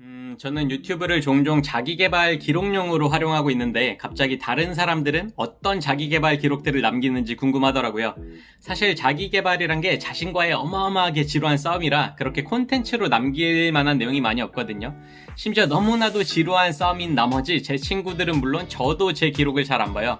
음, 저는 유튜브를 종종 자기개발 기록용으로 활용하고 있는데 갑자기 다른 사람들은 어떤 자기개발 기록들을 남기는지 궁금하더라고요. 사실 자기개발이란 게 자신과의 어마어마하게 지루한 싸움이라 그렇게 콘텐츠로 남길 만한 내용이 많이 없거든요. 심지어 너무나도 지루한 싸움인 나머지 제 친구들은 물론 저도 제 기록을 잘 안 봐요.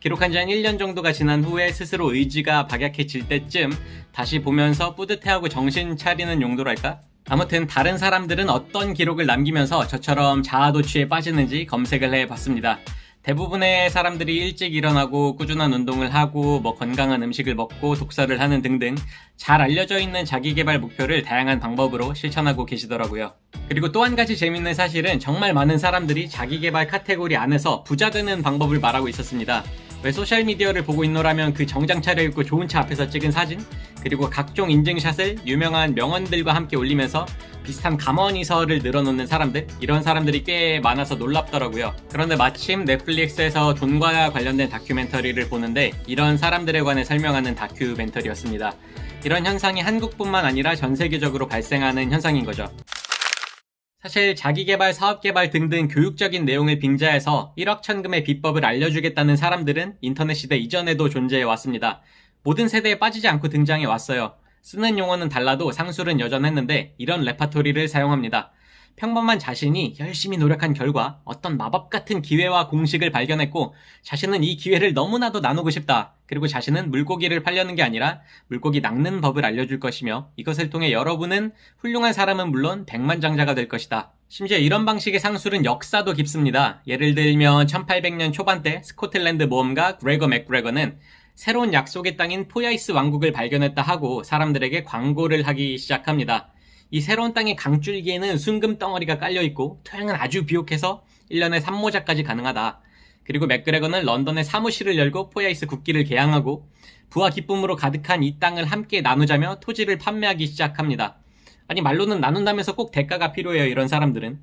기록한 지 한 1년 정도가 지난 후에 스스로 의지가 박약해질 때쯤 다시 보면서 뿌듯해하고 정신 차리는 용도랄까? 아무튼 다른 사람들은 어떤 기록을 남기면서 저처럼 자아도취에 빠지는지 검색을 해봤습니다. 대부분의 사람들이 일찍 일어나고 꾸준한 운동을 하고 뭐 건강한 음식을 먹고 독서를 하는 등등 잘 알려져 있는 자기 개발 목표를 다양한 방법으로 실천하고 계시더라고요. 그리고 또 한 가지 재밌는 사실은 정말 많은 사람들이 자기 개발 카테고리 안에서 부자 되는 방법을 말하고 있었습니다. 왜 소셜미디어를 보고 있노라면 그 정장 차려입고 좋은 차 앞에서 찍은 사진 그리고 각종 인증샷을 유명한 명언들과 함께 올리면서 비슷한 감언이설을 늘어놓는 사람들 이런 사람들이 꽤 많아서 놀랍더라고요. 그런데 마침 넷플릭스에서 돈과 관련된 다큐멘터리를 보는데 이런 사람들에 관해 설명하는 다큐멘터리였습니다. 이런 현상이 한국뿐만 아니라 전 세계적으로 발생하는 현상인 거죠 사실 자기개발, 사업개발 등등 교육적인 내용을 빙자해서 1억 천금의 비법을 알려주겠다는 사람들은 인터넷 시대 이전에도 존재해 왔습니다. 모든 세대에 빠지지 않고 등장해 왔어요. 쓰는 용어는 달라도 상술은 여전했는데 이런 레파토리를 사용합니다. 평범한 자신이 열심히 노력한 결과 어떤 마법 같은 기회와 공식을 발견했고 자신은 이 기회를 너무나도 나누고 싶다. 그리고 자신은 물고기를 팔려는 게 아니라 물고기 낚는 법을 알려줄 것이며 이것을 통해 여러분은 훌륭한 사람은 물론 백만장자가 될 것이다. 심지어 이런 방식의 상술은 역사도 깊습니다. 예를 들면 1800년 초반때 스코틀랜드 모험가 그레거 맥그레거는 새로운 약속의 땅인 포야이스 왕국을 발견했다 하고 사람들에게 광고를 하기 시작합니다. 이 새로운 땅의 강줄기에는 순금 덩어리가 깔려있고 토양은 아주 비옥해서 1년에 삼모작까지 가능하다. 그리고 맥그레거는 런던에 사무실을 열고 포야이스 국기를 게양하고 부와 기쁨으로 가득한 이 땅을 함께 나누자며 토지를 판매하기 시작합니다. 아니 말로는 나눈다면서 꼭 대가가 필요해요 이런 사람들은.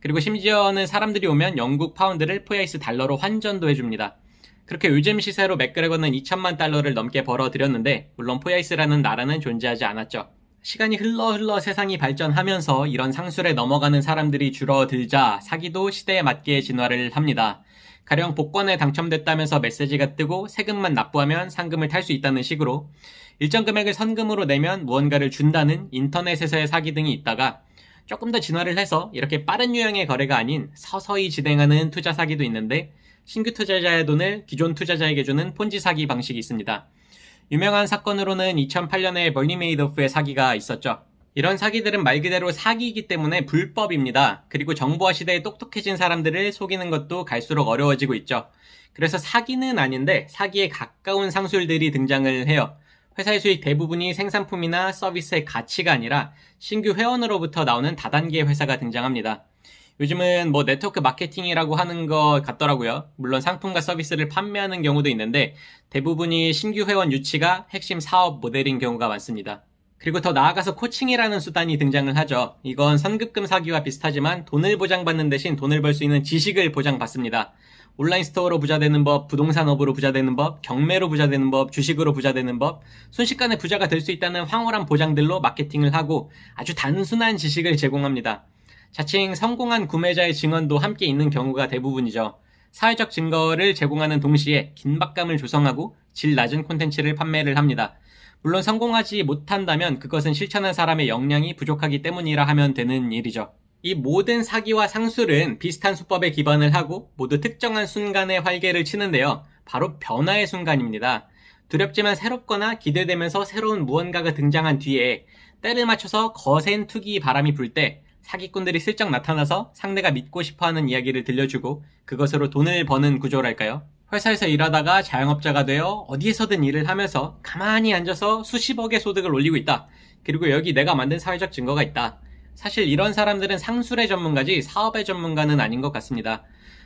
그리고 심지어는 사람들이 오면 영국 파운드를 포야이스 달러로 환전도 해줍니다. 그렇게 요즘 시세로 맥그레거는 2천만 달러를 넘게 벌어들였는데 물론 포야이스라는 나라는 존재하지 않았죠. 시간이 흘러 흘러 세상이 발전하면서 이런 상술에 넘어가는 사람들이 줄어들자 사기도 시대에 맞게 진화를 합니다. 가령 복권에 당첨됐다면서 메시지가 뜨고 세금만 납부하면 상금을 탈 수 있다는 식으로 일정 금액을 선금으로 내면 무언가를 준다는 인터넷에서의 사기 등이 있다가 조금 더 진화를 해서 이렇게 빠른 유형의 거래가 아닌 서서히 진행하는 투자 사기도 있는데 신규 투자자의 돈을 기존 투자자에게 주는 폰지 사기 방식이 있습니다. 유명한 사건으로는 2008년에 벌니메이더프의 사기가 있었죠. 이런 사기들은 말 그대로 사기이기 때문에 불법입니다. 그리고 정보화 시대에 똑똑해진 사람들을 속이는 것도 갈수록 어려워지고 있죠. 그래서 사기는 아닌데 사기에 가까운 상술들이 등장을 해요. 회사의 수익 대부분이 생산품이나 서비스의 가치가 아니라 신규 회원으로부터 나오는 다단계 회사가 등장합니다. 요즘은 뭐 네트워크 마케팅이라고 하는 것 같더라고요. 물론 상품과 서비스를 판매하는 경우도 있는데 대부분이 신규 회원 유치가 핵심 사업 모델인 경우가 많습니다. 그리고 더 나아가서 코칭이라는 수단이 등장을 하죠. 이건 선급금 사기와 비슷하지만 돈을 보장받는 대신 돈을 벌 수 있는 지식을 보장받습니다. 온라인 스토어로 부자되는 법, 부동산업으로 부자되는 법, 경매로 부자되는 법, 주식으로 부자되는 법, 순식간에 부자가 될 수 있다는 황홀한 보장들로 마케팅을 하고 아주 단순한 지식을 제공합니다. 자칭 성공한 구매자의 증언도 함께 있는 경우가 대부분이죠. 사회적 증거를 제공하는 동시에 긴박감을 조성하고 질 낮은 콘텐츠를 판매를 합니다. 물론 성공하지 못한다면 그것은 실천한 사람의 역량이 부족하기 때문이라 하면 되는 일이죠. 이 모든 사기와 상술은 비슷한 수법에 기반을 하고 모두 특정한 순간의 활개를 치는데요. 바로 변화의 순간입니다. 두렵지만 새롭거나 기대되면서 새로운 무언가가 등장한 뒤에 때를 맞춰서 거센 투기 바람이 불 때 사기꾼들이 슬쩍 나타나서 상대가 믿고 싶어하는 이야기를 들려주고 그것으로 돈을 버는 구조랄까요? 회사에서 일하다가 자영업자가 되어 어디에서든 일을 하면서 가만히 앉아서 수십억의 소득을 올리고 있다. 그리고 여기 내가 만든 사회적 증거가 있다. 사실 이런 사람들은 상술의 전문가지 사업의 전문가는 아닌 것 같습니다.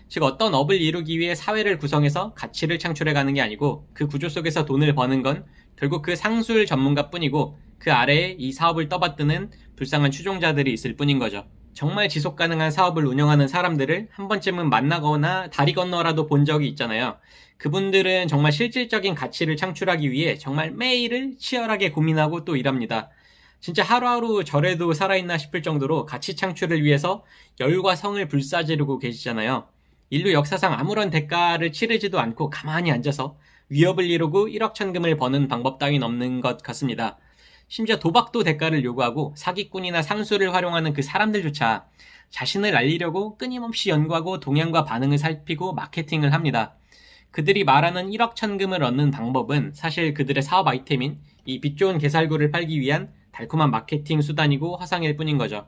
즉 어떤 업을 이루기 위해 사회를 구성해서 가치를 창출해 가는 게 아니고 그 구조 속에서 돈을 버는 건 결국 그 상술 전문가뿐이고 그 아래에 이 사업을 떠받드는 불쌍한 추종자들이 있을 뿐인 거죠. 정말 지속 가능한 사업을 운영하는 사람들을 한 번쯤은 만나거나 다리 건너라도 본 적이 있잖아요. 그분들은 정말 실질적인 가치를 창출하기 위해 정말 매일을 치열하게 고민하고 또 일합니다. 진짜 하루하루 저래도 살아있나 싶을 정도로 가치 창출을 위해서 열과 성을 불사지르고 계시잖아요. 인류 역사상 아무런 대가를 치르지도 않고 가만히 앉아서 위협을 이루고 1억 천금을 버는 방법 따윈 없는 것 같습니다. 심지어 도박도 대가를 요구하고 사기꾼이나 상수를 활용하는 그 사람들조차 자신을 알리려고 끊임없이 연구하고 동향과 반응을 살피고 마케팅을 합니다. 그들이 말하는 1억 천금을 얻는 방법은 사실 그들의 사업 아이템인 이 빛 좋은 개살구를 팔기 위한 달콤한 마케팅 수단이고 화상일 뿐인 거죠.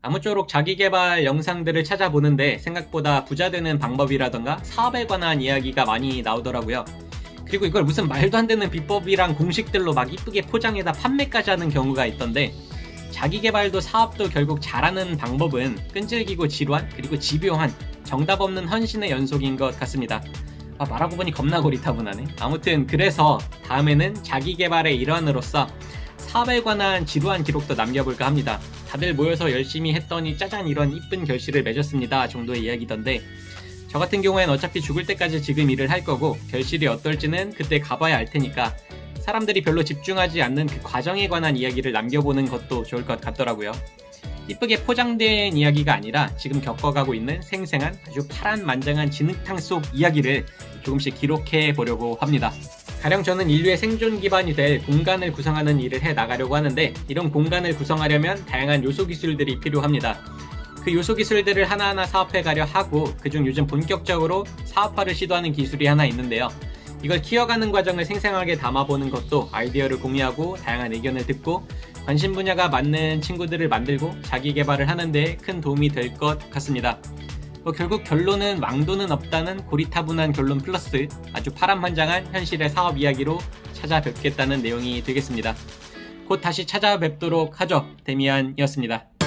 아무쪼록 자기개발 영상들을 찾아보는데 생각보다 부자 되는 방법이라던가 사업에 관한 이야기가 많이 나오더라고요. 그리고 이걸 무슨 말도 안 되는 비법이랑 공식들로 막 이쁘게 포장해다 판매까지 하는 경우가 있던데 자기개발도 사업도 결국 잘하는 방법은 끈질기고 지루한 그리고 집요한 정답 없는 헌신의 연속인 것 같습니다. 아, 말하고 보니 겁나 고리타분하네. 아무튼 그래서 다음에는 자기개발의 일환으로서 사업에 관한 지루한 기록도 남겨볼까 합니다. 다들 모여서 열심히 했더니 짜잔 이런 이쁜 결실을 맺었습니다 정도의 이야기던데 저 같은 경우엔 어차피 죽을 때까지 지금 일을 할 거고 결실이 어떨지는 그때 가봐야 알 테니까 사람들이 별로 집중하지 않는 그 과정에 관한 이야기를 남겨보는 것도 좋을 것 같더라고요. 이쁘게 포장된 이야기가 아니라 지금 겪어가고 있는 생생한 아주 파란만장한 진흙탕 속 이야기를 조금씩 기록해 보려고 합니다. 가령 저는 인류의 생존 기반이 될 공간을 구성하는 일을 해 나가려고 하는데 이런 공간을 구성하려면 다양한 요소 기술들이 필요합니다. 그 요소 기술들을 하나하나 사업해 가려 하고 그중 요즘 본격적으로 사업화를 시도하는 기술이 하나 있는데요. 이걸 키워가는 과정을 생생하게 담아보는 것도 아이디어를 공유하고 다양한 의견을 듣고 관심 분야가 맞는 친구들을 만들고 자기 개발을 하는데 큰 도움이 될 것 같습니다. 뭐 결국 결론은 왕도는 없다는 고리타분한 결론 플러스 아주 파란만장한 현실의 사업 이야기로 찾아뵙겠다는 내용이 되겠습니다. 곧 다시 찾아뵙도록 하죠. 데미안이었습니다.